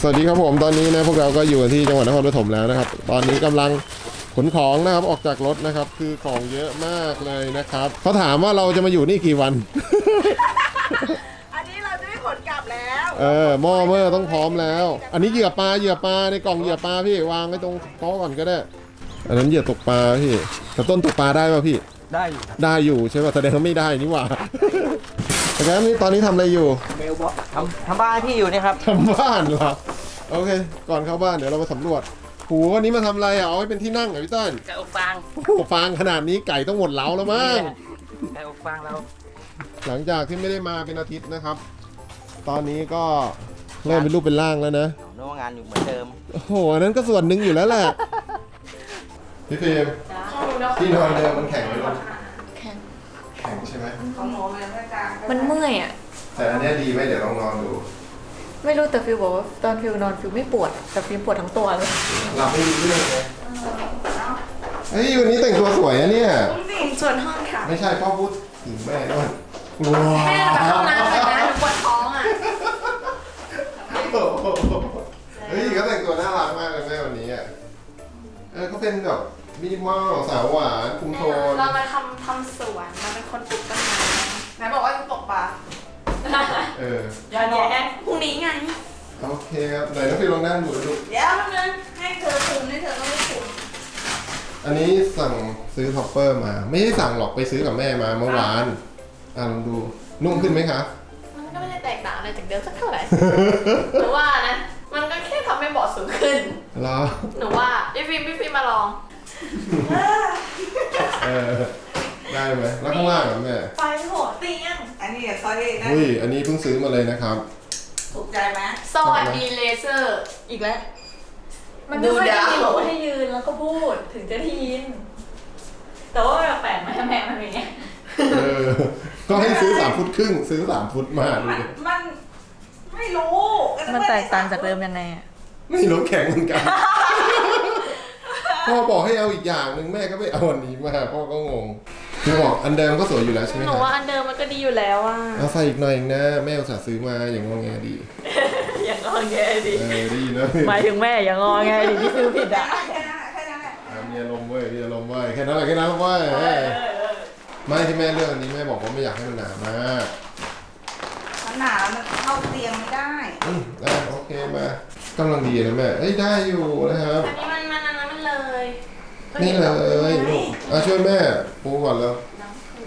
สวัสดีครับผมตอนนี้นะพวกเราก็อยู่ที่จังหวัดนครปฐมแล้วนะครับ ตอนนี้กำลังขนของนะครับออกจากรถนะครับ คือของเยอะมากเลยนะครับเขาถามว่าเราจะมาอยู่นี่กี่วัน อันนี้เราจะได้ขนกลับแล้วเออหม้อเมื่อต้องพร้อมแล้ว อันนี้เหยื่อปลาเหยื่อปลาในกล่องเหยื่อปลาพี่วางไว้ตรงโต๊ะก่อนก็ได้ อันนั้นเหยื่อตกปลาพี่แต่ต้นตกปลาได้ป่ะพี่ ได้อยู่ครับได้อยู่ใช่ป่ะแสดงว่าไม่ได้นี่หว่า แต่งั้นนี่ตอนนี้ทำอะไรอยู่เมลบอกทำทำบ้านให้พี่อยู่นี่ครับ ทำบ้านเหรอโอเค ก่อนเข้าบ้านเดี๋ยวเรามาสำรวจหูวันนี้มาทำอะไรอะเอาไว้เป็นที่นั่งเหรอพี่ต้นไก่อบฟางโอ้โหฟางขนาดนี้ไก่ต้องหมดเล้าแล้วมั้ง ไก่อบฟางเราหลังจากที่ไม่ได้มาเป็นอาทิตย์นะครับ ตอนนี้ก็เริ่มเป็นรูปเป็นร่างแล้วนะ โน้งานอยู่เหมือนเดิม โอ้โหอันนั้นก็ส่วนหนึ่งอยู่แล้วแหละ พี่ฟิล์มที่นอนเดิมมันแข็งไหมลูกแข็งแข็ง ใช่ไหมของหนูมันจะกลางมันเมื่อยอะ แต่อันเนี้ยดีไหมเดี๋ยวลองนอนดูไม่รู้แต่ฟิวบอกว่าตอนฟิวนอนฟิวไม่ปวดแต่ฟิวปวดทั้งตัวเลย หลับไม่รู้เรื่องไงเฮ้ยวันนี้แต่งตัวสวยอะเนี่ยส่วนห้องค่ะไม่ใช่พ่อพูดถึงแม่ด้วยว้าแม่ไปห้องน้ำเลยนะหนูปวดท้องอะเฮ้ยเขาแต่งตัวน่ารักมากเลยแม่วันนี้อะเออเขาเป็นแบบมินิมอลสาวหวานคุมโทนเรามาทำทำสวนเราเป็น คนปลูกต้นไม้ไหนบอกว่าจะตกปลาเออ อย่าแย่พรุ่งนี้ไงโอเคครับไหนน้องฟิลลองนั่งดูดูเดี๋ยวนึงให้เธอคุมให้เธอต้องไม่คุมอันนี้สั่งซื้อ topper มา ไม่ได้สั่งหรอกไปซื้อกับแม่มาเมื่อวาน อะลองดู นุ่มขึ้นไหมคะ มันก็ไม่ได้แตกต่างอะไรจากเดิมสักเท่าไหร่ หนูว่านะ มันก็แค่ทำให้เบาะสูงขึ้น เหรอ หนูว่าพี่ฟิล์มพี่ฟิล์มมาลอง เออ ได้ไหมแล้วข้างล่างอะแม่ไฟโหดเตียงอันนี้เดี๋ยวเขาได้นะอุ้ยอันนี้เพิ่งซื้อมาเลยนะครับ ถูกใจไหมสวัสดีเลเซอร์ อีกแล้ว มันดูไม่ค่อยดาวได้ยินบอกว่าให้ยืนแล้วก็พูดถึงจะได้ยิน แต่ว่าแปลกๆไหมแม่มันเป็นอย่างเงี้ยเออก็ให้ซื้อสามฟุตครึ่ง ซื้อสามฟุตมาดูมันดิมันไม่รู้มันแตกต่างจากเดิมยังไงอะไม่รู้แข็งเหมือนกันพ่อบอกให้เอาอีกอย่างหนึ่งแม่ก็ไปเอาอันนี้มาพ่อก็งง คือบอกอันเดิมก็สวยอยู่แล้วใช่ไหมหนูคว่ารับอันเดิมมันก็ดีอยู่แล้วอะเอาใส่อีกหน่อยเองนะแม่อุตส่าห์ซื้อมาอย่างงอแงดีอย่างงอแงดิเออดีนะหมายถึงแม่อย่างงอแงดิที่ซื้อผิดอะแค่นั้นแหละแค่นั้นแหละอะมีอารมณ์เว้ยมีอารมณ์เว้ยแค่นั้นแหละแค่นั้นเว้ยเออไม่ที่แม่เลือกอันนี้แม่บอกว่าไม่อยากให้มันหนามากมันหนามันเข้าเตียงไม่ได้ อืมอะโอเคมากำลังดีนะแม่เอ้ยได้อยู่นะครับ อันนี้มันมันอันนั้นมันเลยนี่เลยลูก อะช่วยแม่ปูก่อนแล้ว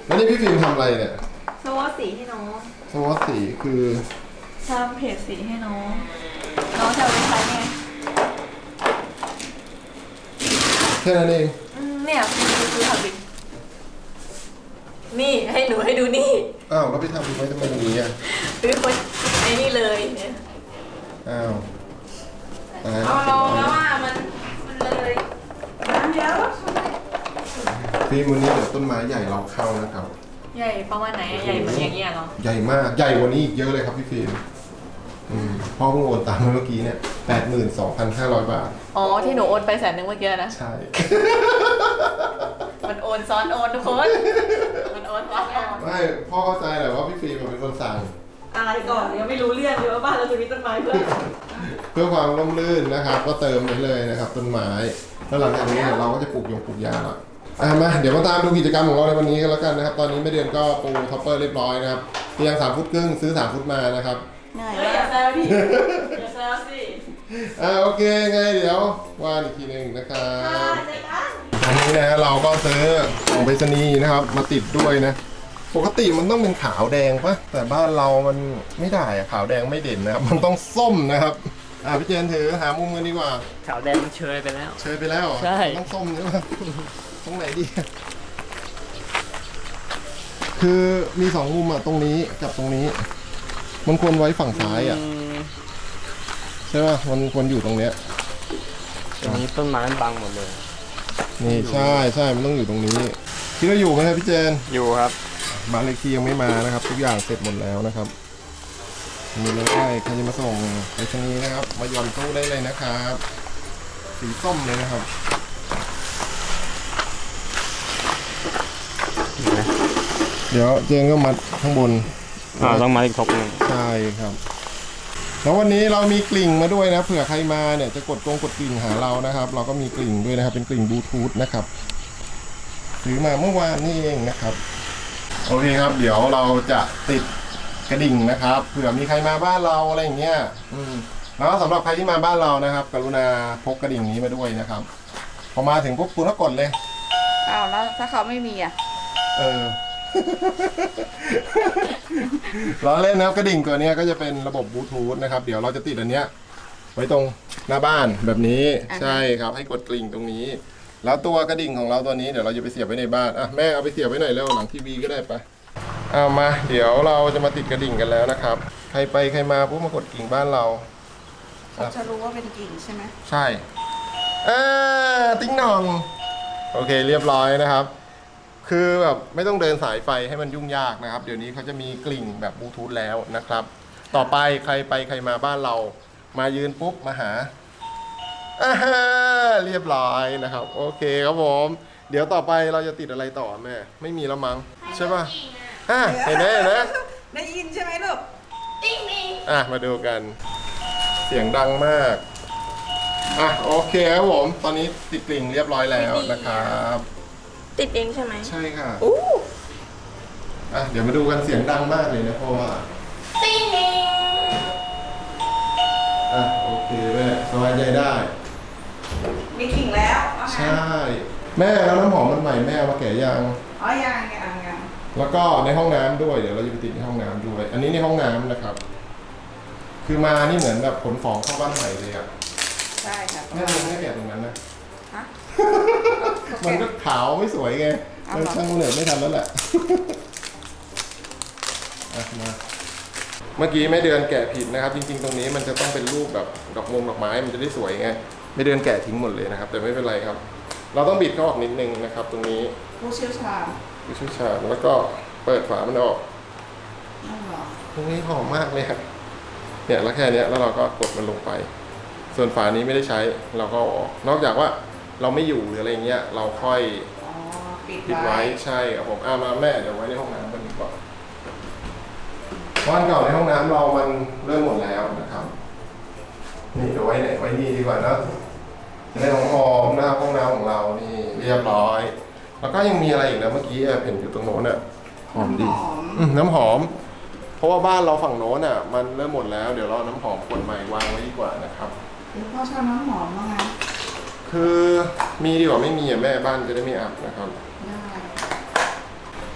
แล้วนี่พี่ฟิล์มทำอะไรเนี่ยสวอตสีให้น้องสวอตสีคือทำเพจสีให้น้องน้องจะเอาไปใช้ไงแค่นั้นเองอืมเนี่ยคือคือทำดินี่ให้หนูให้ดูนี่อ้าวแล้วไปทำไว้ทำไมอย่างนี้อะคือคนไอ้นี่เลยเนี่ยอ้าวตายเอาลองแล้วว่ามันมันเลยน้ำเยอะ ฟิล์มวันนี้เดี๋ยวต้นไม้ใหญ่เราเข้านะครับ ใหญ่ประมาณไหนอะใหญ่เหมือนอย่างเงี้ยเหรอใหญ่มากใหญ่กว่านี้อีกเยอะเลยครับพี่ฟิล์มอืมพ่อเพิ่งโอนตามมาเมื่อกี้เนี่ยแปดหมื่นสองพันห้าร้อยบาท อ๋อที่หนูโอนไปแสนหนึ่งเมื่อกี้นะ ใช่ มันโอนซ้อนโอนทุกคน มันโอนซ้อนโอน ไม่พ่อเข้าใจแหละว่าพี่ฟิล์มเป็นคนสั่ง อะไรก่อนยังไม่รู้เรื่องเลยว่าบ้านเราจะมีต้นไม้เพื่อเพื่อความร่มรื่นนะครับ ก็เติมไปเลยนะครับ ต้นไม้ แล้วหลังจากนี้เนี่ยเราก็จะปลูกยงปลูกยาละ อะมาเดี๋ยวมาตามดูกิจกรรมของเราในวันนี้กันแล้วกันนะครับ ตอนนี้แม่เดือนก็ปู topper เรียบร้อยนะครับเตียงสามฟุตครึ่งซื้อสามฟุตมานะครับง่ายอย่าแซวดิอย่าแซวสิอ่าโอเคไงเดี๋ยวว่าอีกทีหนึ่งนะครับอันนี้นะเราก็ซื้อของไปรษณีย์นะครับ มาติดด้วยนะ ปกติมันต้องเป็นขาวแดงปะแต่บ้านเรามันไม่ได้อะขาวแดงไม่เด่นนะครับ มันต้องส้มนะครับอ่าพี่เจนถือหามุมกันดีกว่า ขาวแดงมันเชยไปแล้ว เชิญไปแล้วเหรอใช่ ต้องส้มใช่ไหม ตรงไหนดี คือมีสองมุมอะตรงนี้กับตรงนี้ มันควรไว้ฝั่งซ้ายอะมใช่ป่ะมันควรอยู่ตรงเนี้ย ตรงนี้ต้นไม้มันบังหมดเลย นี่ใช่ใช่มันต้องอยู่ตรงนี้คิดว่าอยู่ไหมครับพี่เจนอยู่ครับบ้านเลขที่ยังไม่มานะครับ ทุกอย่างเสร็จหมดแล้วนะครับ มีเลยใครจะมาส่งไปชนีย์นะครับ มาหย่อนตู้ได้เลยนะครับ สีส้มเลยนะครับ เดี๋ยวเจนก็มัดข้างบนอ่าต้องมาอีกทบหนึ่งใช่ครับ แล้ววันนี้เรามีกลิ่งมาด้วยนะเผื่อใครมาเนี่ยจะกดกงกดกลิ่งหาเรานะครับ เราก็มีกลิ่งด้วยนะครับเป็นกลิ่งบลูทูธนะครับซื้อมาเมื่อวานนี่เองนะครับโอเคครับ เดี๋ยวเราจะติดกระดิ่งนะครับเผื่อมีใครมาบ้านเราอะไรอย่างเงี้ยอืมแล้วสำหรับใครที่มาบ้านเรานะครับ กรุณาพกกระดิ่งนี้มาด้วยนะครับ พอมาถึงปุ๊บคุณก็กดเลย อ้าวแล้วถ้าเขาไม่มีอะ เออ ล้อเล่นนะครับกระดิ่งตัวเนี้ยก็จะเป็นระบบบลูทูธนะครับ เดี๋ยวเราจะติดอันเนี้ย ไว้ตรงหน้าบ้านแบบนี้อ่าฮะใช่ครับ ให้กดกลิ่งตรงนี้ แล้วตัวกระดิ่งของเราตัวนี้เดี๋ยวเราจะไปเสียบไว้ในบ้านอะแม่เอาไปเสียบไว้หน่อยแล้วหลังทีวีก็ได้ปะเอามา เดี๋ยวเราจะมาติดกระดิ่งกันแล้วนะครับ ใครไปใครมาปุ๊บมากดกิ่งบ้านเราเขาจะรู้ว่าเป็นกิ่งใช่ไหมใช่อ่าติ้งหนอง โอเคเรียบร้อยนะครับ คือแบบไม่ต้องเดินสายไฟให้มันยุ่งยากนะครับ เดี๋ยวนี้เขาจะมีกลิ่งแบบบลูทูธแล้วนะครับ ต่อไปใครไปใครมาบ้านเรา มายืนปุ๊บมาหาอ่าฮะเรียบร้อยนะครับ โอเคครับผม เดี๋ยวต่อไปเราจะติดอะไรต่อแม่ ไม่มีแล้วมั้งใช่ป่ะอะเห็นไหมเห็นไหมได้ยินใช่ไหมลูกติ้งติ้งอะมาดูกัน เสียงดังมากอะโอเคครับผม ตอนนี้ติดกลิ่งเรียบร้อยแล้วนะครับ ติดเองใช่ไหมใช่ค่ะอู้อะเดี๋ยวมาดูกันเสียงดังมากเลยนะเพราะว่าติ้งติ้งอะโอเคแม่สบายใจได้ มีกิ่งแล้วว่างั้นใช่ แม่แล้วน้ำหอมมันใหม่แม่เอามาแกะยัง อ๋อยังยังยังแล้วก็ในห้องน้ำด้วยเดี๋ยวเราจะไปติดในห้องน้ำด้วย อันนี้ในห้องน้ำนะครับ คือมานี่เหมือนแบบขนของเข้าบ้านใหม่เลยอะใช่ค่ะแม่ยังไม่แกะตรงนั้นนะ ฮะ มันก็ขาวไม่สวยไงเอาเอเหรออช่างเหอะไม่ทันแล้วแหละอะมาเมื่อกี้แม่เดือนแกะผิดนะครับ จริง ๆ ตรงนี้มันจะต้องเป็นรูปแบบดอกมงดอกไม้มันจะได้สวยไงแม่เดือนแกะทิ้งหมดเลยนะครับ แต่ไม่เป็นไรครับ เราต้องบิดเขาออกนิดนึงนะครับ ตรงนี้ผู้เชี่ยวชาญวิชุชาญแล้วก็เปิดฝามันออก นั่นเหรอตรงนี้หอมมากเลยครับเนี่ยแล้วแค่เนี้ยแล้วเราก็กดมันลงไป ส่วนฝานี้ไม่ได้ใช้เราก็เอาออก นอกจากว่า เราไม่อยู่หรืออะไรเงี้ยเราค่อยอ๋อปิดปิดไว้ไว้ใช่ครับผมอามาแม่เดี๋ยวไว้ในห้องน้ำกันดีกว่าบ้านเก่าในห้องน้ำเรามันเริ่มหมดแล้วนะครับนี่เดี๋ยวไว้ไหนไว้นี่ดีกว่านะจะได้หอมๆนะครับห้องน้ำของเรานี่เรียบร้อย แล้วก็ยังมีอะไรอีกนะเมื่อกี้แอบเห็นอยู่ตรงโน้นอะ หอมดี หอมอืมน้ำหอม เพราะว่าบ้านเราฝั่งโน้นอะ มันเริ่มหมดแล้ว เดี๋ยวเราเอาน้ำหอมขวดใหม่วางไว้ดีกว่านะครับพ่อชอบน้ำหอมว่าไง คือมีดีกว่าไม่มีอะแม่บ้านจะได้ไม่อับนะครับได้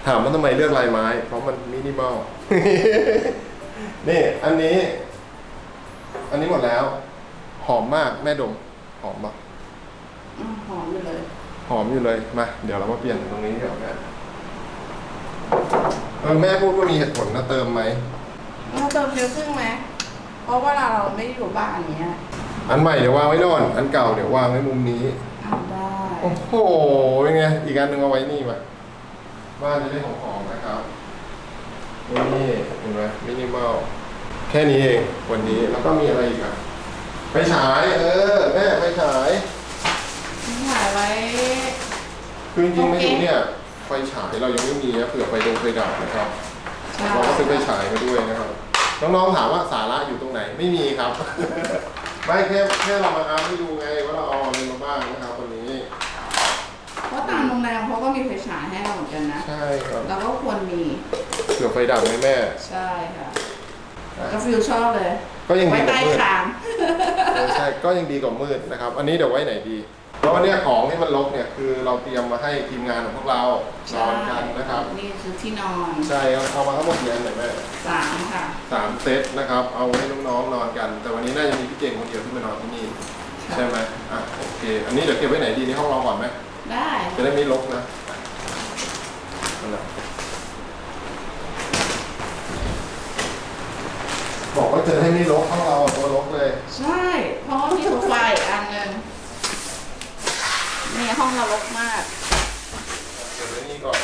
ถามว่าทำไมเลือกลายไม้ เพราะมันมินิมอล นี่อันนี้ อันนี้หมดแล้ว หอมมากแม่ดม หอมปะอืมหอมอยู่เลย หอมอยู่เลยมาเดี๋ยวเรามาเปลี่ยนตรงนี้เดี๋ยวแม่เออแม่พูดว่ามีเหตุผลนะเติมไหมเราเติมเยอะขึ้นไหมเพราะว่าเราไม่ได้อยู่บ้านอย่างเงี้ย อันใหม่เดี๋ยววางไว้โน่นอันเก่าเดี๋ยววางไว้มุมนี้ทำได้โอ้โหเป็นไงอีกอันหนึ่งเอาไว้นี่มาบ้านจะได้หอมๆนะครับนี่เห็นไหมมินิมอลแค่นี้เองวันนี้แล้วก็มีอะไรอีกอะไฟฉายเออแม่ไฟฉายถ่ายไว้ คือจริงๆโอไม่เครู้เนี่ยไฟฉายเรายังไม่มีนะเผื่อไฟดงไฟดับนะครับใช่เราก็ซื้อไฟฉายมาด้วยนะครับ น้องๆถามว่าสาระอยู่ตรงไหนไม่มีครับ ไม่แค่แค่เรามาอาร์ให้ดูไงว่าเราเอาอะไรมาบ้างนะครับวันนี้ เพราะตามโรงแรมเขาก็มีไฟฉายให้เราเหมือนกันนะใช่ครับเราก็ควรมีเผื่อไฟดับไหมแม่ ใช่ค่ะกาฟิลชอบเลย ก็ยังไว้ดีกว่าใต้มืดคางเออใช่ก็ยังดีกว่ามืดนะครับ อันนี้เดี๋ยวไว้ไหนดี เพราะว่าเนี่ยของที่มันลกเนี่ยคือเราเตรียมมาให้ทีมงานของพวกเรานอนกันนะครับ นี่คือที่นอนใช่เอาเอามาทั้งหมดกี่อันหน่อยแม่สามค่ะสามเซตนะครับ เอาไว้น้องๆนอนกัน แต่วันนี้น่าจะมีพี่เจงคนเดียวที่มานอนที่นี่ค่ะใช่ไหมอะโอเค อันนี้เดี๋ยวเก็บไว้ไหนดีในห้องเราก่อนไหมได้จะได้ไม่รกนะนั่นแหละบอกว่าจะได้ไม่รกห้องเราตัวรกเลย ใช่เพราะว่ามีโซฟาอีกอันหนึ่ง นี่ห้องเรารกมากเก็บไว้นี่ก่อน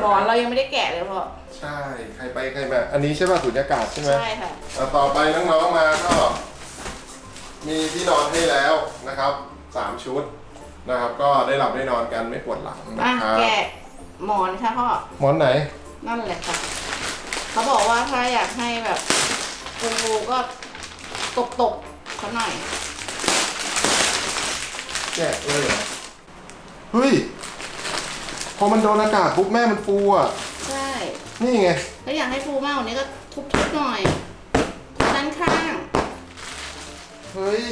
หมอนเรายังไม่ได้แกะเลยพ่อ ใช่ ใครไปใครมาอันนี้ใช่ป่ะสุญญากาศใช่ไหม ใช่ค่ะ อะต่อไปน้องๆมาก็ มีที่นอนให้แล้วนะครับสามชุดนะครับ ก็ได้หลับได้นอนกันไม่ปวดหลังนะอะครับแกะหมอนค่ะพ่อ หมอนไหนนั่นแหละค่ะ เขาบอกว่าถ้าอยากให้แบบฟูๆก็ตบตบๆเขาหน่อย แกะเลยเหรอเฮ้ย พอมันโดนอากาศปุ๊บแม่มันฟูอะ ใช่นี่ไง ถ้าอยากให้ฟูมากกว่านี้ก็ทุบๆหน่อยด้านข้างเฮ้ย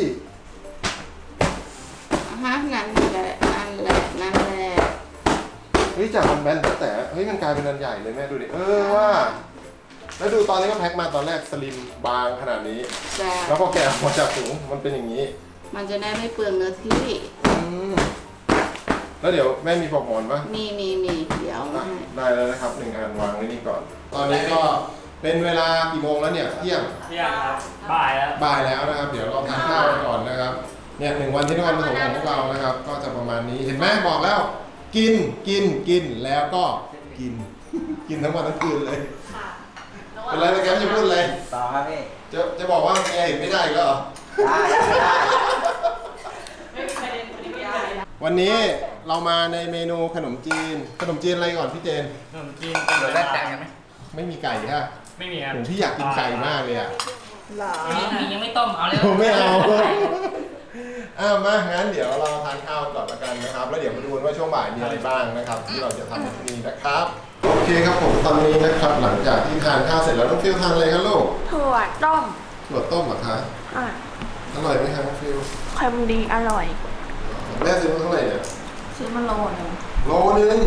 อะฮะนั่นแหละนั่นแหละนั่นแหละเฮ้ยจากมันแบนแต่เฮ้ยมันกลายเป็นอันใหญ่เลยแม่ดูดิเออว่า แล้วดูตอนนี้ก็แพ็คมาตอนแรกสลิมบางขนาดนี้ จะแล้วพอแกะออกมาจากถุงมันเป็นอย่างนี้ มันจะได้ไม่เปลืองเนื้อที่ อืมแล้วเดี๋ยวแม่มีปลอกหมอนปะมีมีมีเดี๋ยวเอามาให้ได้แล้วนะครับหนึ่งอันวางไว้นี่ก่อน ตอนนี้ก็เป็นเวลากี่โมงแล้วเนี่ยเที่ยง เที่ยงครับบ่ายแล้ว บ่ายแล้วนะครับ เดี๋ยวเราทานข้าวกันก่อนนะครับ เนี่ยหนึ่งวันที่นครปฐมของพวกเรานะครับ ก็จะประมาณนี้ เห็นไหมบอกแล้ว กิน กิน กิน แล้วก็กิน กินทั้งวันทั้งคืนเลย ค่ะเป็นไรนะแกมจะพูดเลย ต่อครับพี่ จะจะบอกว่าแกเห็นไม่ได้อีก็เหรอ ได้ได้ ไม่มีประเด็นคนนี้ไม่ได้ วันนี้เรามาในเมนูขนมจีน ขนมจีนอะไรก่อนพี่เจน ขนมจีนเป็นแบบแรกกันไหมไม่มีไก่ฮะไม่มีครับผมที่อยากกินไก่มากเลยอะเหรอยังยังไม่ต้มเอาเลยผมไม่เอาอ้าวมางั้นเดี๋ยวเราทานข้าวก่อนละกันนะครับ แล้วเดี๋ยวมาดูกันว่าช่วงบ่ายมีอะไรบ้างนะครับ ที่เราจะทำในที่นี้นะครับโอเคครับผมตอนนี้นะครับหลังจากที่ทานข้าวเสร็จแล้วน้องฟิลทานอะไรครับลูกถั่วต้มถั่วต้มเหรอคะอะอร่อยไหมครับน้องฟิลเค็มดีอร่อย แม่ซื้อมาเท่าไหร่เนี่ยซื้อมาโลหนึงโลนึง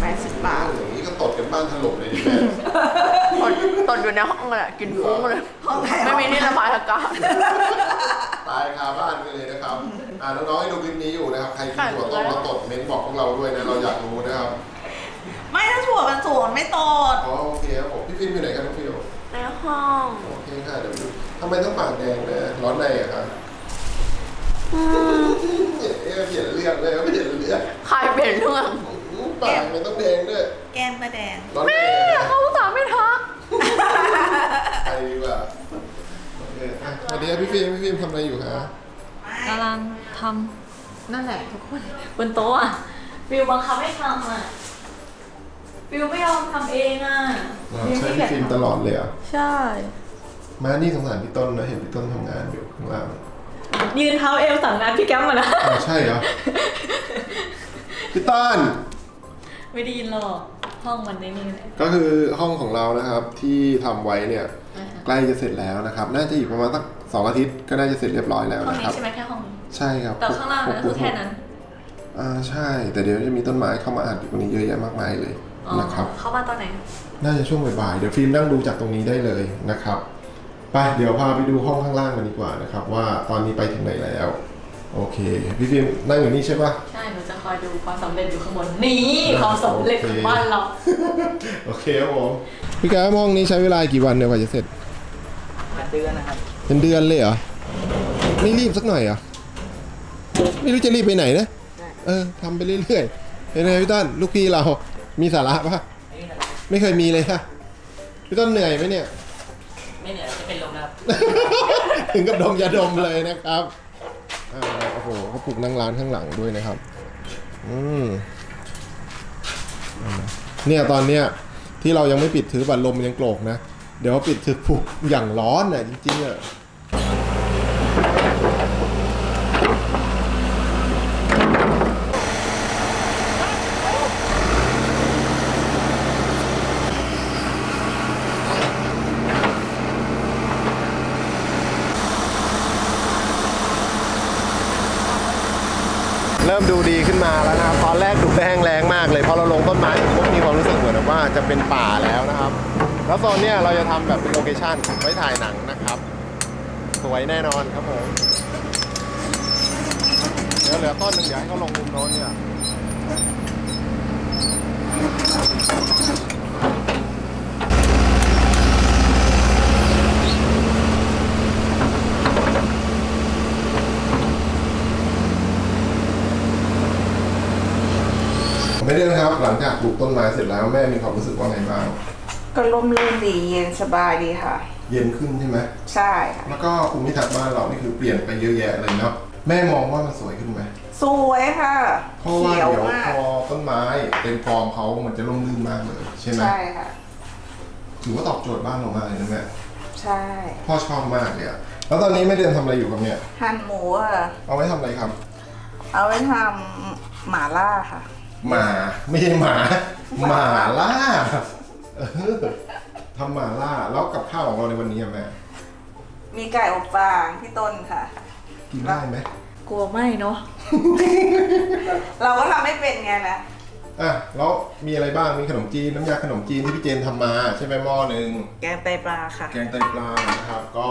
แปดสิบบาทอย่างนี้ก็ตดกันบ้านถล่มเลยดิแม่ตอนตอนอยู่ในห้องเลยกินฟุ้งเลยไม่มีที่ระบายอากาศตายคาบ้านกันเลยนะครับอ่าน้องๆให้ดูคลิปนี้อยู่นะครับใครกินถั่วต้มแล้วตดเม้นบอกพวกเราด้วยนะเราอยากรู้นะครับไม่ถ้าถั่วมันสูงไม่ตดอ๋อโอเคครับผมพี่ฟิล์มอยู่ไหนครับน้องฟิลในห้องโอเคค่ะเดี๋ยวดูทำไมต้องปากแดงเลยร้อนในอะครับ เอเปลี่ยนเรื่องเลยไม่เปลี่ยนเรื่องใครเปลี่ยนเรื่องปากมันต้องแดงด้วยแก้มมาแดงร้อนในอะเขาสาห์ไม่ทักไปดีกว่าโอเคอะสวัสดีพี่ฟิล์มพี่ฟิล์มทำอะไรอยู่คะกำลังทำนั่นแหละทุกคนบนโต๊ะอะฟิวบังคับให้ทำอะฟิวไม่ยอมทำเองอะอ๋อใช่พี่ฟิล์มตลอดเลยอะใช่ มานี่สงสารพี่ต้นนะเห็นพี่ต้นทำงานอยู่ข้างล่าง ยืนเท้าเอวสั่งงานพี่แก้มมานะอ๋อใช่เหรอ พี่ต้น ไม่ได้ยินหรอกห้องมันในนี่แหละก็คือห้องของเรานะครับที่ทำไว้เนี่ย ใกล้จะเสร็จแล้วนะครับ น่าจะอีกประมาณสักสองอาทิตย์ก็น่าจะเสร็จเรียบร้อยแล้วห้องนะคนี้รับ ใช่ไหมแค่ห้องนี้ใช่ครับแต่ข้างล่างนั้นคือแค่นั้นอ่าใช่ แต่เดี๋ยวจะมีต้นไม้เข้ามาอัดอยู่ตรงนี้เยอะแยะมากมายเลยอ๋อนะครับ เข้ามาตอนไหน น่าจะช่วงบ่ายๆเดี๋ยวฟิล์มนั่งดูจากตรงนี้ได้เลยนะครับ ไปเดี๋ยวพาไปดูห้องข้างล่างกันดีกว่านะครับ ว่าตอนนี้ไปถึงไหนแล้ว โอเค พี่ฟิล์มนั่งอยู่นี่ใช่ปะใช่หนูจะคอยดูความสำเร็จอยู่ข้างบนนี่ความสำเร็จของบ้านเราโอเคครับผมพี่แก้วห้องนี้ใช้เวลากี่วันเนี่ยกว่าจะเสร็จเดือนนะครับเป็นเดือนเลยเหรอไม่รีบสักหน่อยเหรอไม่รู้จะรีบไปไหนนะเออทำไปเรื่อยๆเป็นไงพี่ต้นลูกพี่เรามีสาระปะไม่เคยมีเลยค่ะพี่ต้นเหนื่อยไหมเนี่ย ไม่เหนื่อยจะเป็นลมแล้วถึงกับดมยาดมเลยนะครับอ่าโอ้โหเขาปลูกนั่งร้านข้างหลังด้วยนะครับ อืมเนี่ยตอนเนี้ยที่เรายังไม่ปิดถือบัตรลมมันยังโกรกนะ เดี๋ยวปิดถือผูกอย่างร้อนน่ะจริงๆอะ ริ่มดูดีขึ้นมาแล้วนะครับ ตอนแรกดูแห้งแรงมากเลยพอเราลงต้นไม้ผมมีความรู้สึกเหมือนว่าจะเป็นป่าแล้วนะครับ แล้วโซนเนี้ยเราจะทำแบบเป็นโลเคชั่นไว้ถ่ายหนังนะครับ สวยแน่นอนครับผมเดี๋ยวเหลือต้นหนึ่งเดี๋ยวให้เขาลงมุมโน้นเนี่ย ไม่ได้นะครับ หลังจากปลูกต้นไม้เสร็จแล้วแม่มีความรู้สึกว่าไงบ้าง ก็ร่มรื่นดีเย็นสบายดีค่ะ เย็นขึ้นใช่ไหมใช่ค่ะแล้วก็ภูมิทัศน์บ้านเรานี่คือเปลี่ยนไปเยอะแยะเลยเนาะแม่มองว่ามันสวยขึ้นไหมสวยค่ะเพราะว่าเขียวเดี๋ยวมากพอต้นไม้เต็มฟอร์มเขามันจะร่มรื่นมากเลยใช่ไหมใช่ค่ะถือว่าตอบโจทย์บ้านเรามากเลยนะแม่ใช่พ่อชอบมากเลยอะแล้วตอนนี้ไม่เดือนทำอะไรอยู่ครับเนี่ยหั่นหมูอะเอาไว้ทำอะไรครับ เอาไว้ทำหม่าล่าค่ะ หมาไม่ใช่หมาหมาล่าเออทำหมาล่าแล้วกับข้าวของเราในวันนี้อะแม่มีไก่อบฟางพี่ต้นค่ะ กินได้ไหมกลัวไม่เนาะเราก็ทำไม่เป็นไงนะ อะแล้วมีอะไรบ้างมีขนมจีนน้ำยาขนมจีนที่พี่เจนทำมา ใช่ไหมหม้อหนึ่งแกงไตปลาค่ะ แกงไตปลานะครับก็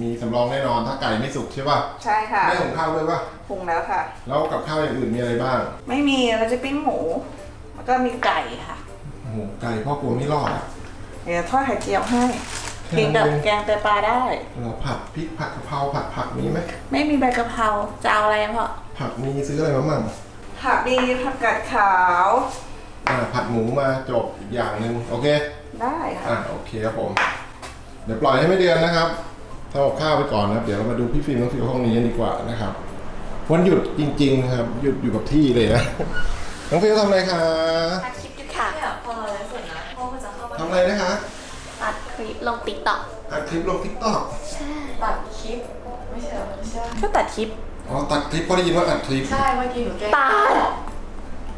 มีสำรองแน่นอนถ้าไก่ไม่สุกใช่ป่ะใช่ค่ะไม่หุงข้าวด้วยป่ะปรุงแล้วค่ะ แล้วกับข้าวอย่างอื่นมีอะไรบ้าง ไม่มีเราจะปิ้งหมูแล้วก็มีไก่ค่ะโอ้โหไก่พ่อกลัวไม่รอดอะเดี๋ยวทอดไข่เจียวให้แค่กินกับนั้นเองแกงไตปลาได้เราผัดพริกผัดกะเพราผัดผักมีไหมไม่มีใบกะเพราจะเอาอะไรพ่อผักมีซื้ออะไรมามั่งผักดีผักกาดขาวอ่าผัดหมูมาจบอีกอย่างหนึ่งโอเค ได้ค่ะอ่าโอเคครับผม เดี๋ยวปล่อยให้แม่เดือนนะครับ ทำกับข้าวไปก่อนนะครับเดี๋ยวเรามาดูพี่ฟิล์มน้องฟิวห้องนี้กันดีกว่านะครับวันหยุดจริงๆนะครับ หยุดอยู่กับที่เลยนะน้องฟิวทำอะไรคะตัดคลิปอยู่ค่ะเนี่ยพอแล้วเสร็จนะพ่อก็จะเข้ามาทำอะไรนะคะตัดคลิปลง TikTokอัดคลิปลง TikTokตัดคลิปไม่ใช่เหรอไม่ใช่ก็ตัดคลิปอ๋อตัดคลิปเพราะได้ยินว่าอัดคลิปใช่เมื่อกี้หนูแกล้งตัด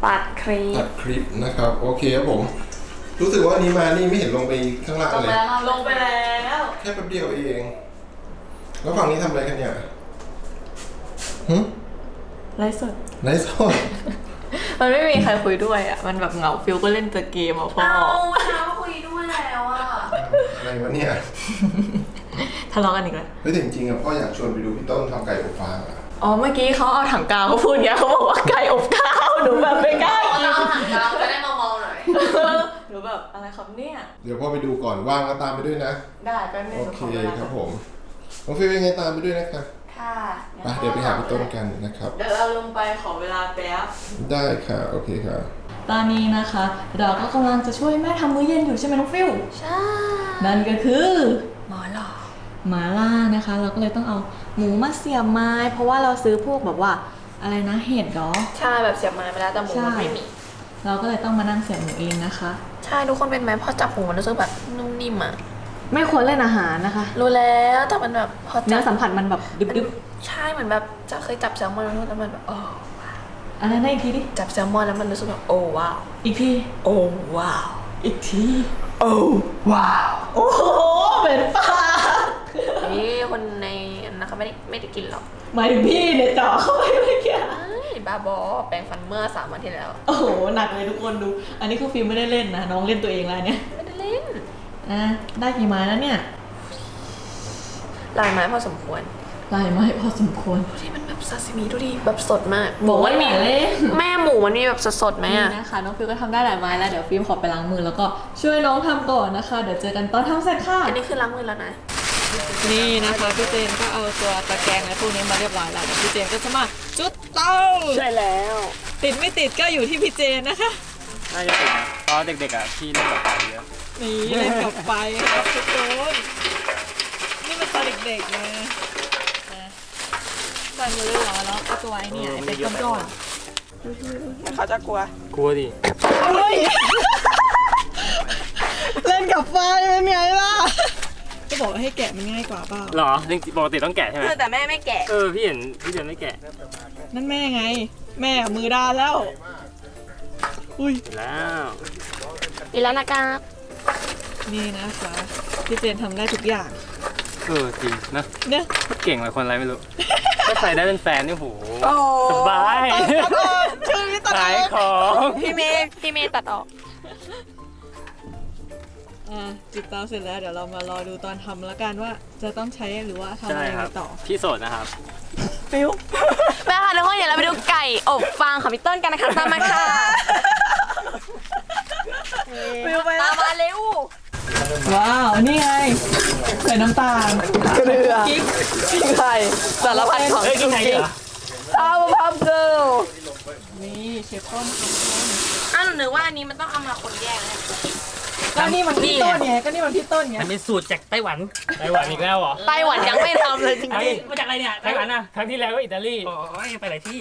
ตัดคลิปตัดคลิปนะครับโอเคครับผมรู้สึกว่าอันนี้มานี่ไม่เห็นลงไปข้างล่างลงเลไปยแล้วลงไปแล้ว แค่แป๊บเดียวเอง แล้วฝั่งนี้ทำอะไรกันเนี่ยหึไลฟ์สดไลฟ์สดมันไม่มีใครคุยด้วยอะ มันแบบเหงาฟิลก็เล่นแต่เกมอะพ่อเช้าคุยด้วยแล้วอะ อะไรวะเนี่ย ทะเลาะกันอีกแล้วเฮ้ยแต่จริงๆอะพ่ออยากชวนไปดูพี่ต้นทำไก่อบฟางอะอ๋อเมื่อกี้เขาเอาถังกาวเขาพูดเงี้ยเขาบอกว่าไก่อบข้าวหนูแบบไม่กล้ากินเราถังกาวจะได้เมาๆหน่อยหนูแบบอะไรครับเนี่ย เดี๋ยวพ่อไปดูก่อนว่างก็ตามไปด้วยนะ ได้แป๊บนึงโอหนูเคขอเวลาครับผม น้องฟิวยังไงตามไปด้วยนะครับค่ะไปเดี๋ยวไปหาพี่ต้นกันนะครับ เดี๋ยวเราลงไปขอเวลาแป๊บ ได้ค่ะ โอเคค่ะ ตอนนี้นะคะ เราก็กำลังจะช่วยแม่ทำมื้อเย็นอยู่ใช่ไหมน้องฟิวใช่ นั่นก็คือหมาล่าหมาล่านะคะ เราก็เลยต้องเอาหมูมาเสียบไม้ เพราะว่าเราซื้อพวกแบบว่าอะไรนะเห็ดเหรอใช่แบบเสียบไม้ไปแล้วแต่หมูมันไม่มี เราก็เลยต้องมานั่งเสียบหมูเองนะคะ ใช่ทุกคนเป็นไหมพอจับหมูมันรู้สึกแบบนุ่มนิ่มอะ ไม่ควรเล่นอาหารนะคะ รู้แล้วแต่มันแบบพอเนื้จัอบสัมผัสมันแบบดึบใช่เหมือนแบบจะเคยจับแซลมอนแล้วมันแบบโอ้ๆอะไรนะอีกทีดิจับแซลมอนแล้วมันรู้สึกแบบโอ้ว้าวอีกทีโอ้ว้าวอีกทีโอ้ว้าวโอ้โหเป็นปลานี่คนในอันนะคะไม่ได้ไม่ได้กินหรอกหมายถึงพี่เนี่ยเจ่อเข้าไปเมื่อกี้เอ้ยบ้าบอแปรงฟันเมื่อสามวันที่แล้ว โอ้โหหนักเลยทุกคนดู อันนี้คือฟิล์มไม่ได้เล่นนะน้องเล่นตัวเองแล้วเนี่ย ไม่ได้เล่น อะได้กี่ไม้แล้วเนี่ยลายไม้พอสมควร ลายไม้พอสมควรดูดิมันแบบซาซิมิดูดิแบบสดมากบอกว่าอย่าเล่นแม่หมูมันมีแบบสดๆไหมนี่อะนะคะน้องฟิวก็ทำได้หลายไม้แล้วเดี๋ยวฟิล์มขอไปล้างมือแล้วก็ช่วยน้องทำก่อนนะคะ เดี๋ยวเจอกันตอนทำเสร็จค่ะอันนี้คือล้างมือแล้วนะนี่นะคะพี่เจนก็เอาตัวตะแกรงและพวกนี้มาเรียบร้อยแล้วเดี๋ยวพี่เจนก็จะมาจุดเตาใช่แล้ว ติดไม่ติดก็อยู่ที่พี่เจนนะคะน่าจะติดนะเพราะเด็กๆอะพี่เล่นกับไฟเยอะ นี่เล่นกับไฟครับทุกคนนี่มันตอนเด็กๆนะนะใส่มือเรียบร้อยแล้วก็ตัวไอ้เนี่ยไอ้เป็นก้อนเขาจะกลัว กลัวดิๆเฮ้ยเล่นกับไฟเป็นไงล่ะก็บอกว่าให้แกะมันง่ายกว่าเปล่าหรอจริงๆปกติต้องแกะใช่ไหมแต่แม่ไม่แกะเออพี่เห็นพี่เดินไม่แกะนั่นแม่ไง แม่มือด้านแล้ว อุ้ยเห็นแล้วอีแล้วนะคะ นี่นะคะพี่เจนทำได้ทุกอย่างเออจริงนะเนี่ยเก่งเลยคนอะไรไม่รู้ ถ้าใส่ได้เป็นแฟนนี่โหโอ้สบายตัดออกชื่อพี่ตัดอขายอกของพี่เมย์พี่เมย์ตัดออกอ่าจิตเตาเสร็จแล้วเดี๋ยวเรามารอดูตอนทำแล้วกันว่าจะต้องใช้หรือว่าทำอะใช่ไรครับต่อพี่โสดนะครับฟิวแม่ค่ะทุกคนเดี๋ยวเราไปดูไก่อบฟางของพี่ต้นกันนะคะตามมาค่ะฟิวไปตามมาเร็ว ว้าว นี่ไง ใส่น้ำตาลเกลือกิ๊กพริกไทยสารพัดของเฮ้ยกินไหนเหรอเอาพับเกิลนี่เชฟต้นอ้าวหนูนึกว่าอันนี้มันต้องเอามาคนแยกนะก็นี่มันพี่ต้นไงก็นี่มันพี่ต้นไงอันนี้สูตรจากไต้หวันไต้หวันอีกแล้วเหรอไต้หวันยังไม่ทำเลยจริงเฮ้ยมาจากอะไรเนี่ยไต้หวันอะครั้งที่แล้วก็อิตาลีโอ้ยไปหลายที่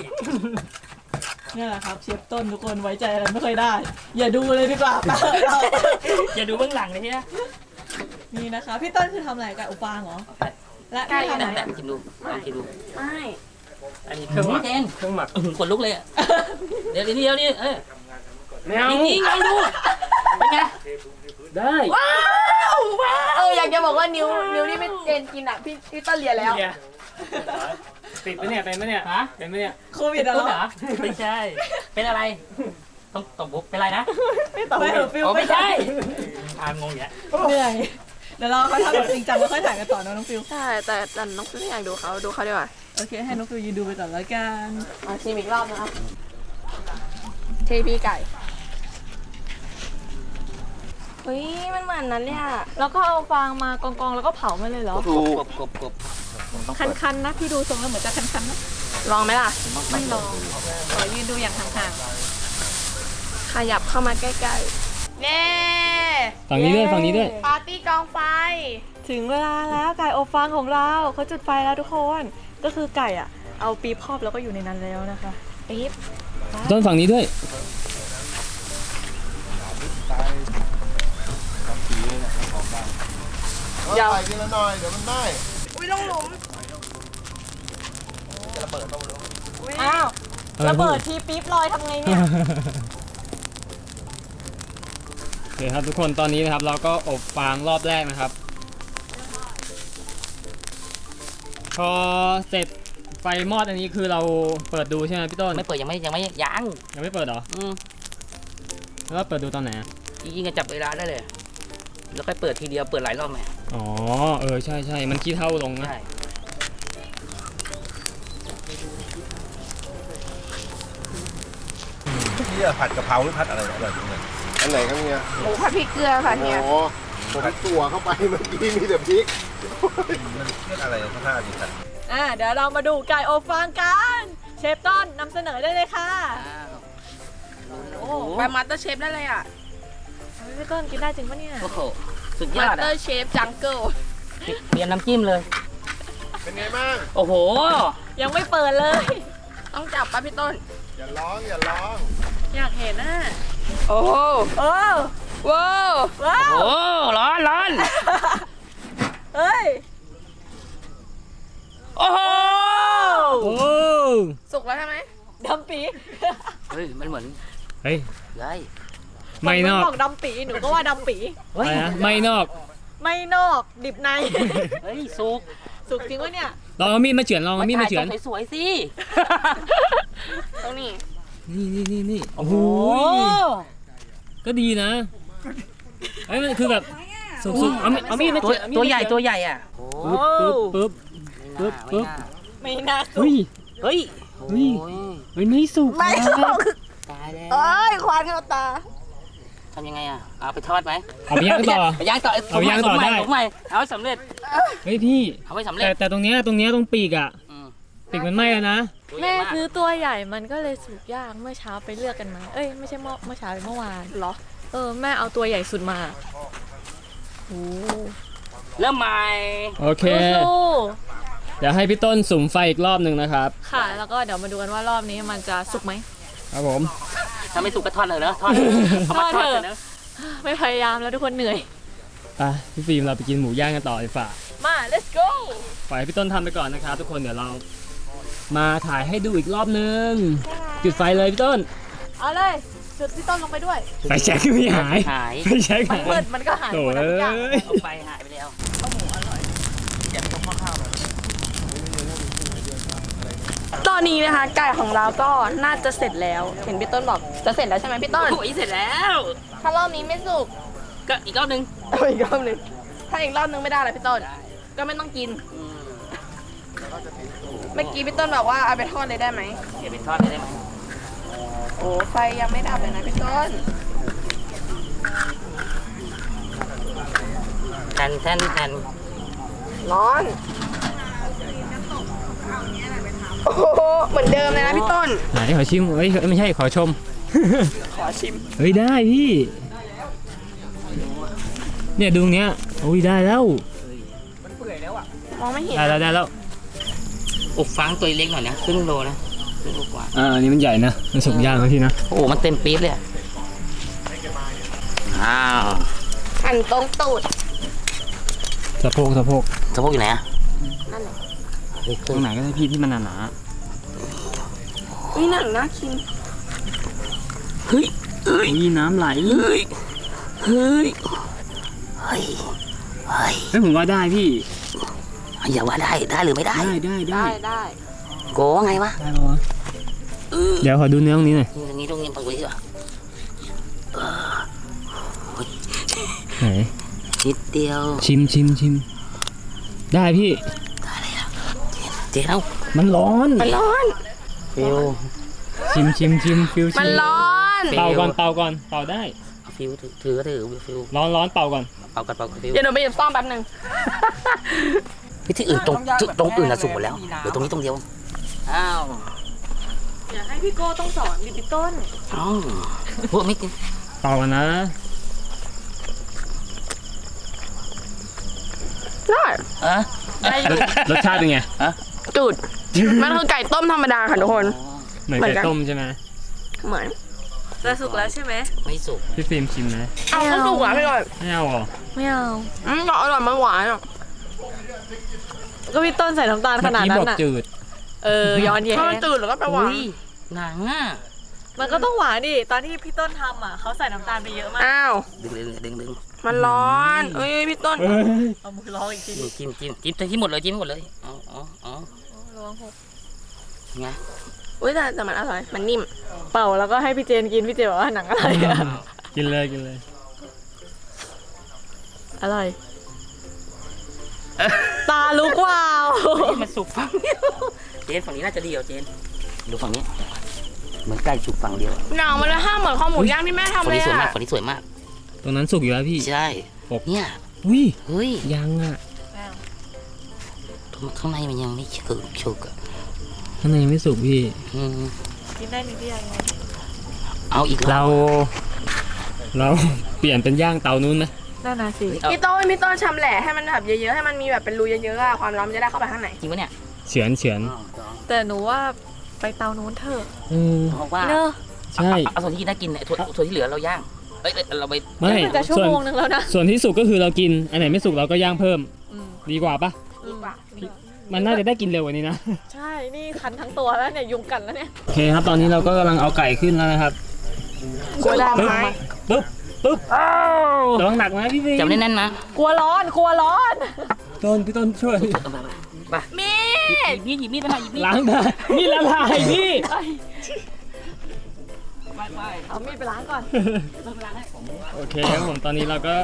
นี่แหละครับเชฟต้นทุกคนไว้ใจอะไรไม่เคยได้ อย่าดูเลยดีกว่าเราอย่าดูเบื้องหลังเลยเนี่ยนี่นะคะพี่ต้นคือทำอะไรกับอุปางเหรอไและไก่พี่ทำไหนไหนแต่กินดูลองกินดูไม่อันนี้เครื่องหมักเจนเครื่องหมักอื้อหือขนลุกเลยอะเดี๋ยวเดี๋ยวเดี๋ยวนี่เออไม่เอาจริงๆลองดูเป็นไงได้เอออยากจะบอกว่านิ้วนิ้วที่พี่เจนกินอะพี่พี่ต้นเลียแล้วเดี๋ยว ติดปะเนี่ยเป็นปะเนี่ยฮะเป็นปะเนี่ยโควิดอะต้นเหรเหรออไม่ใช่ เป็นอะไร ต้องตบบุกเป็นอะไรนะ ไม่ตอบไม่เออฟิลอ๋อไม่ไม่ใช่อ่างงอย่างเงี้ยเหนื่อยเดี๋ยวเราเขาทำแบบจริงจังแล้วค่อยถ่ายกันต่อนะน้องฟิลใช่ แต่แต่น้องฟิลไม่อยากดูเขาดูเขาดีกว่าโอเค ให้น้องฟิลยืนดูไปก่อนแล้วกันมาชิมอีกรอบนะครับเทพีไก่เฮ้ยมันเหมือนนั้นเลยอะแล้วก็เอาฟางมากองๆ แล้วก็เผามันเลยเหรอถูกกบกบกบ ต้องคันๆนะพี่ดูทรงแล้วเหมือนจะคันๆนะลองไหมล่ะไม่ลองขอยืนดูอย่างห่างขยับเข้ามาใกล้ๆเน่ฝั่งนี้ด้วยฝั่งนี้ด้วย ปาร์ตี้กองไฟ ๆถึงเวลาแล้วไก่อบฟางของเราเขาจุดไฟแล้วทุกคน ก็คือไก่อะเอาปี๊บครอบแล้วก็อยู่ในนั้นแล้วนะคะปี๊บต้นฝั่งนี้ด้วยเอาใส่ทีละหน่อย เดี๋ยวมันไหม้อุ้ยลงหลุม อ้าวระเบิดทีปี๊บลอยทำไงเนี่ยโอเคครับทุกคนตอนนี้นะครับ เราก็อบฟางรอบแรกนะครับ พอเสร็จไฟมอดอันนี้คือเราเปิดดูใช่ไหมพี่ต้นไม่เปิดยังไม่ยังไม่ยังยังไม่เปิดเหรออืมแล้วเปิดดูตอนไหนอะจริงๆก็จับเวลาได้เลย แล้วค่อยเปิดทีเดียวเปิดหลายรอบไหมอ๋อเออใช่ใช่มันขี้เท่าลงนะใช่ ที่ผัดกะเพราหรือผัดอะไรอร่อยจังเลยอันไหนครับเนี่ยหมูผัดพริกเกลือค่ะโอ้เนี่ยโหผมตัวเข้าไปเมื่อกี้มีแต่พริก มันเรียกอะไรข้างหน้าดีกันอ่าเดี๋ยวเรามาดูไก่อบฟางกัน เชฟต้นนำเสนอได้เลยค่ะอ้าวโอ้ไป MasterChef ได้เลยอะพี่ต้นกินได้จริงปะเนี่ยโอ้โหสุดยอด MasterChef Jungleเตรียมน้ำจิ้มเลย เป็นไงบ้างโอ้โห ยังไม่เปิดเลย ต้องจับป่ะพี่ต้น อย่าร้องอย่าร้อง อยากเห็นน่ะ โอ้โหโอ้ว้าวว้าวโอ้ร้อนร้อนเฮ้ย โอ้โหโอ้สุกแล้วใช่ไหมดำปีเฮ้ย มันเหมือนเฮ้ยเฮ้ยไม่นอกบอกดำปีหนูก็ว่าดำปีเฮ้อะยไรนะไม่นอก ไม่นอกดิบใน เฮ้ย สุก สุกจริงวะเนี่ยลองเอามีดมาเฉือนลองเอามีดมาเฉือนถ่ยสวยๆสิตรงนี้ นี่นี่นี่นี่โอ้โหโอ้ก็ดีนะเอ้ยมันคือแบบสุกๆเอามีดเอามีดมาตัวเฉือนเอามีดตัวมาใหญ่เฉือนตัวใหญ่อะโอ้ปึ๊บปึ๊บปึ๊บ ปึ๊บไม่น่าไม่น่าสุเฮ้กยเฮ้ย เฮ้ยโอ้ย เฮ้ยไม่สุกไม่นะสุกตายแล้วเอ้ยควันเข้าตาทำยังไงอะเอาไปทอดไหมเอาไปย่างต่อ ไปย่างต่อเอาไปย่างต่อได้ ผมใหม่เอาให้สำเร็จเฮ้ยพี่ เอาให้สำเร็แต่จแต่ตรงเนี้ยตรงเนี้ยตรงปีกอะอืมปีกมันไหม้แล้วนะ ตัวใหญ่แม่มากซื้อตัวใหญ่มันก็เลยสุกยากเมื่อเช้าไปเลือกกันมา เอ้ยไม่ใช่เมื่อเมื่อเช้าเป็นเมื่อวานเหรอ เออแม่เอาตัวใหญ่สุดมาโอ้เริ่มใหม่โอเค สู้เดี๋ยวให้พี่ต้นสุ่มไฟอีกรอบหนึ่งนะครับ ๆค่ะ แล้วก็เดี๋ยวมาดูกันว่ารอบนี้มันจะสุกไหม ครับผม ถ้าไม่สุกก็ทอดเลยเนอะทอดเอามาทอดเลยเนอะไม่พยายามแล้วทุกคนเหนื่อย ไปพี่ฟิล์มเราไปกินหมูย่างกันต่อดีกว่ามา let's go ปล่อยให้พี่ต้นทำไปก่อนนะครับทุกคนเดี๋ยวเรา มาถ่ายให้ดูอีกรอบนึง จุดไฟเลยพี่ต้น เอาเลย จุดพี่ต้นลงไปด้วย ไฟแช็กไม่หายหายไฟแช็กมันหายมืดมันก็หายโถ่หมดแล้วทุกอย่างเอ้ยเอาไปหายไปแล้วตอนนี้นะคะ ไก่ของเราก็น่าจะเสร็จแล้ว เห็นพี่ต้นบอกจะเสร็จแล้วใช่ไหมพี่ต้น โอ้ยเสร็จแล้ว ถ้ารอบนี้ไม่สุกก็อีกรอบนึงเอาอีกรอบหนึงถ้าอีกรอบนึงไม่ได้ละพี่ต้น ก็ไม่ต้องกินอืมเมื่อกี้พี่ต้นบอกว่าเอาไปทอดเลยได้ไหมเดี๋ยวไปทอดเลยได้ไหมโอ้ไฟยังไม่ดับเลยนะพี่ต้นแทนแทนแทนร้อนโอ้โหเหมือนเดิมเลยนะพี่ต้นไหนขอชิมเอ้ยไม่ใช่ขอชม ขอชิมเฮ้ยได้พี่ เนี่ยดูตรงเนี้ยโอ้ยได้แล้วมองไม่เห็น ได้แล้วได้แล้ว อบฟางตัวเล็กหน่อยนะครึ่งโลนะครึ่งโลกว่าอ่าอันนี้มันใหญ่นะ มันสุกย่างแล้วพี่นะ โอ้โหมันเต็มปี๊บเลยอะอ้าวหั่นตรงตูดสะโพกสะโพกสะโพกอยู่ไหนอะตรงไหนก็ได้พี่ที่มันหนานี่หนังน่ากินๆเฮ้ยเอ้ยน้ำไหลเฮ้ยเฮ้ยเฮ้ย เฮ้ยผมว่าได้พี่ อย่าว่าได้ได้หรือไม่ได้ ได้ได้ได้ได้ได้โกว่าไงวะได้ปะวะเดี๋ยวขอดูเนื้อตรงนี้หน่อยนี่ตรงนี้ตรงนี้ปังกุยดีกว่าไหนนิดเดียวชิมชิมชิมได้พี่เจ๊เอามันร้อนมันร้อนฟิวชิมชิมชิมฟิวชิมันร้อนเป่าก่อนเป่าก่อนเป่าได้เอาฟิวถือถือก็ถือฟิวร้อนร้อนเป่าก่อนเป่ากันเป่ากันฟิว เดี๋ยวหนูไปหยิบส้อมแป๊บหนึง วิธีอื่นตรงตรงอื่นน่ะสุกหมดแล้วเหลือตรงนี้ตรงเดียวอ้าวอย่าให้พี่โก้ต้องสอนดิพี่ต้นอ้าวพวกไม่กินเป่ากันนะได้อะรสรสชาติเป็นไงจุดมันคือไก่ต้มธรรมดาค่ะทุกคน เหมือนเหมือนไก่กันต้มใช่ไหมเหมือนจะสุกแล้วใช่ไหมไม่สุกพี่ฟิล์มชิมนะเอาก็สุกอะพี่ก่อนไม่เอาเหรอไม่เอาอืมอร่อยมันหวานอะ ก็พี่ต้นใส่น้ำตาลขเมื่อนาดกี้นั้บอกนอะจืด เออย้อนแย้ถ้ามันงจืดแล้วก็ไปหวานอุ้ยหนังอะมันก็ต้องหวานดิตอนที่พี่ต้นทำอะเขาใส่น้ำตาลไปเยอะมากอ้าวดึงดึงดึงดึงมันร้อนเอ้ยพี่ต้นเอามือร้องอีกทีจิ้มจิ้มจิ้มจิ้มที่หมดเลยจิ้มหมดเลยอ๋ออ๋ออ๋อร้องหกไงอุ้ยแต่แต่มันอร่อยมันนิ่ม เป่าแล้วก็ให้พี่เจนกินพี่เจนบอกว่าหนังอะไรอะกินเลยกินเลยอร่อย ตาลุกว้าว นี่มันสุกฝั่งเดียวเจนฝั่งนี้น่าจะดีกว่าเจน ดูฝั่งนี้เหมือนไก่สุกฝั่งเดียวหนังมันเลยห้ามเหมือนข้าวหมูย่างที่แม่ทำฝั่งเลยนี้สวยมากอะฝั่งนี้สวยมาก ตรงนั้นสุกอยู่แล้วพี่ ใช่ อบ เนี่ยอุ้ยเฮ้ยยังอะข้างในมันยังไม่สุกสุกอะข้างในยังไม่สุกพี่ อืมกินได้นิดเดียวเอาอีกเรา เรา เปลี่ยนเป็นย่างเตานู้นไหม นั่นน่ะสิพี่ต้นพี่ต้นชำแหละให้มันแบบเยอะๆ ให้มันมีแบบเป็นรูเยอะๆอะความร้อนมันจะได้เข้าไปข้างในจริงปะเนี่ยเฉือนเฉือนแต่หนูว่าไปเตานู้นเถอะอืมเพราะว่าเนอะใช่เอาส่วนที่ได้กินเนี่ยส่วนส่วนที่เหลือเราย่างเอ้ยเอ้ยเราไปไม่มันจะชั่วส่วนโมงนึงแล้วนะส่วนที่สุกก็คือเรากินอันไหนไม่สุกเราก็ย่างเพิ่มอืมดีกว่าปะดีกว่ามันน่าจะได้กินเร็วกว่านี้นะ ใช่ นี่คันทั้งตัวแล้วเนี่ยยุงกัดแล้วเนี่ย โอเคครับ ตอนนี้เราก็กำลังเอาไก่ขึ้นแล้วนะครับกลัวได้ไหมปึ๊บ ปึ๊บระวังหนักนะพี่ฟิล์จับมแน่นๆนะกลัวร้อนกลัวร้อนต้นพี่ต้นช่วยไปมีหยิบมีดหยิบมีดไปหน่อยหยิบมีดล้างได้นี่ละลายพี่เอามีดไปล้างก่อนโอเคครับผมตอนนี้เราก็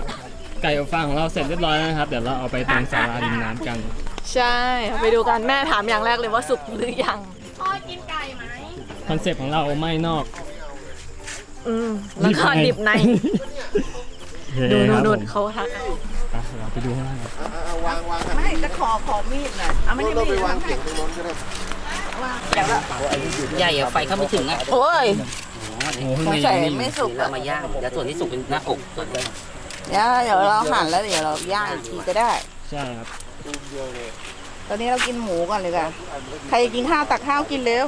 ไก่อบฟางของเราเสร็จเรียบร้อยแล้วนะครับ เดี๋ยวเราเอาไปตรงศาลาริมน้ำกัน ใช่ไปดูกันแม่ถามอย่างแรกเลยว่าสุกหรือยังพ่อกินไก่ไหมคอนเซปต์ของเราไม่นอก อืมแล้วก็ดิบในโอเคดูคดูรับดูผมเขาทักไปเราไปดูข้างล่างกันวางวางไม่จะขอขอมีดหน่อยเอาไม่ได้เรามีไปดวางเก่งตรงโน้นก็ได้ใหญ่อะไฟเข้าไม่ถึงอะโอ้ยโอ้โหข้างในใส่ยังไม่มีสุกเรามาย่างเดี๋ยวส่วนที่สุกเป็นหน้าอกส่วนที่เดี๋ยวเดี๋ยวเราหั่นแล้วเดี๋ยวเราย่างอีกทีก็ได้ใช่ครับตอนนี้เรากินหมูก่อนเลยกันใครกินข้าวตักข้าวกินเร็ว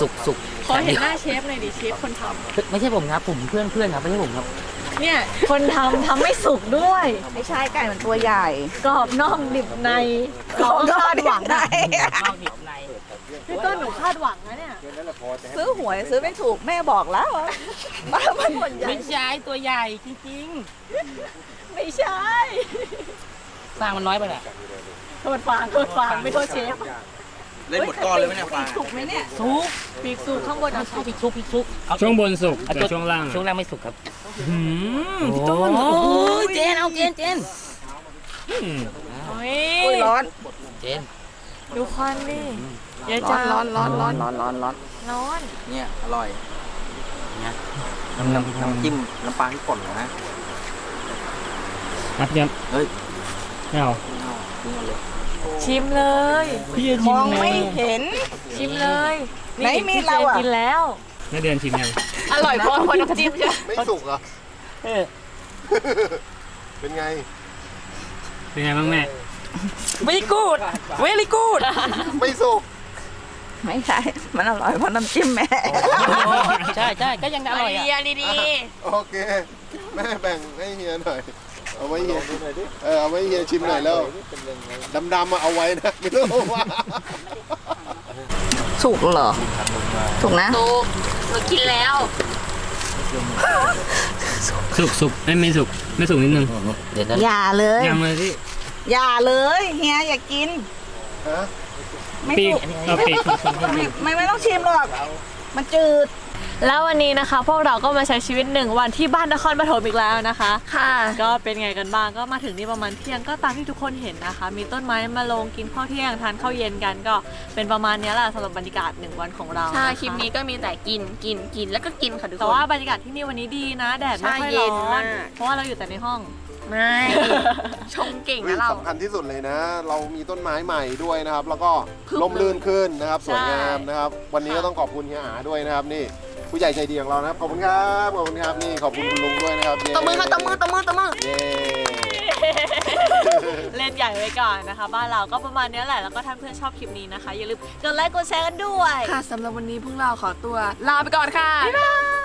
สุกสุก ขอเห็นหน้าเชฟหน่อยดิเชฟคนทไม่ใช่ผมครับผมเพื่อนเพื่อนครับไม่ใช่ผมครับำเนี่ยคนทำทำไม่สุกด้วย ไม่ใช่ไก่มันตัวใหญ่กรอบนอกดิบในเราก็คาดหวังนะนอกดิบในพี่ต้นหนูคาดหวังนะเนี่ยซื้อหวยซื้อไม่ถูกแม่บอกแล้วว่ามันคนใหญ่ไม่ใช่ตัวใหญ่จริงไม่ใช่ๆฟางมันน้อยไปแหละโทษฟางโทษฟางไม่โทษเชฟ เล่นหมดก้อนเลยไหมเนี่ยปลาถูกไหมเนี่ยสุกปีกสูงข้างบนเอาใช่พริกชุกพริกชุกเอาช่วงบนสุกเอาแต่ช่วงล่างช่วงล่างไม่สุกครับหืมโอ้พี่ต้นโหเจนเอาเจนเจนอืมโอ้อุ้ยยร้อนเจนดูควันดิเยอะร้อจันงร้อนร้อนร้อนร้อนร้อนร้อนร้อนเนี่ยอร่อยเนี่ยน้ำน้ำน้ำจิ้มน้ำปลาที่ป่นเหรอนะนับยับเฮ้ยไม่เอา ชิมเลย พี่จะมชิมองไงไม่เห็น ชิมเลยไหนมีดเราอะกินแล้วแม่เดือนชิมยังอร่อยเพราะคนน้ำจิ้มใช่ไหมไม่สุกเหรอเป็นไง เป็นไงบ้างแม่ very good very good ไม่สุก ไม่ใช่ มันอร่อยเพราะน้ำจิ้มแม่ ใช่ใช่ก็ยังอร่อยอะเดียดี โอเค แม่แบ่งให้เฮียหน่อยโอ เอาไว้เฮียเออเอาไว้เฮียชิมหน่อยแล้วดำๆมาเอาไว้นะไม่ต้องเอาว่าสุกเหรอสุกนะถูกหนูกินแล้ว สุกสุกไม่ไม่สุกไม่สุกนิดนึงเดี๋ยวนะอย่าเลยยำเลยพี่อย่าเลยเฮียอย่ากินฮะไม่ปีกสุกเอาปีกไม่ไม่ไม่ต้องชิมหรอก มันจืด แล้ววันนี้นะคะ พวกเราก็มาใช้ชีวิตหนึ่งวันที่บ้านนครปฐมอีกแล้วนะคะ ค่ะ ก็เป็นไงกันบ้างก็มาถึงนี่ประมาณเที่ยงก็ตามที่ทุกคนเห็นนะคะ มีต้นไม้มาลงกินข้าวเที่ยงทานข้าวเย็นกันก็เป็นประมาณเนี้ยแหละสำหรับบรรยากาศหนึ่งวันของเราใช่ะะคลิปนี้ก็มีแต่กินกินกินแล้วก็กินค่ะทุกคนแต่ว่าบรรยากาศที่นี่วันนี้ดีนะ แดดไม่ค่อยใช่เย็ร้นอมานก เพราะว่าเราอยู่แต่ในห้อง ไม่ชมเก่งเฮ้ยนะเรา สำคัญที่สุดเลยนะ เรามีต้นไม้ใหม่ด้วยนะครับ แล้วก็ลมลื่นขึ้นนะครับสวยงามนะครับ วันนี้ก็ต้องขอบคุณเฮียอาด้วยนะครับนี่ผู้ใหญ่ใจดีของเรานะครับ ขอบคุณครับขอบคุณครับนี่ขอบคุณคุณลุงด้วยนะครับเย้ตบมือค่ะตบมือตบมือตบมือเย้เล่นใหญ่ไว้ก่อนนะคะ บ้านเราก็ประมาณเนี้ยแหละแล้วก็ถ้าเพื่อนชอบคลิปนี้นะคะ อย่าลืมกดไลค์กดแชร์กันด้วย ค่ะสำหรับวันนี้พวกเราขอตัวลาไปก่อนค่ะบ๊ายบาย